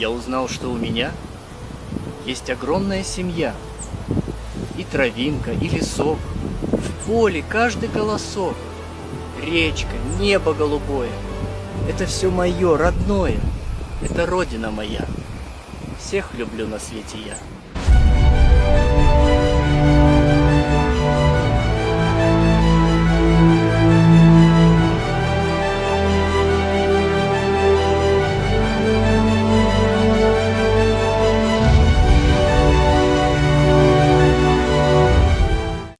я узнал, что у меня есть огромная семья. И травинка, и лесок, в поле каждый голосок, речка, небо голубое. Это все мое, родное, это родина моя. Всех люблю на свете я.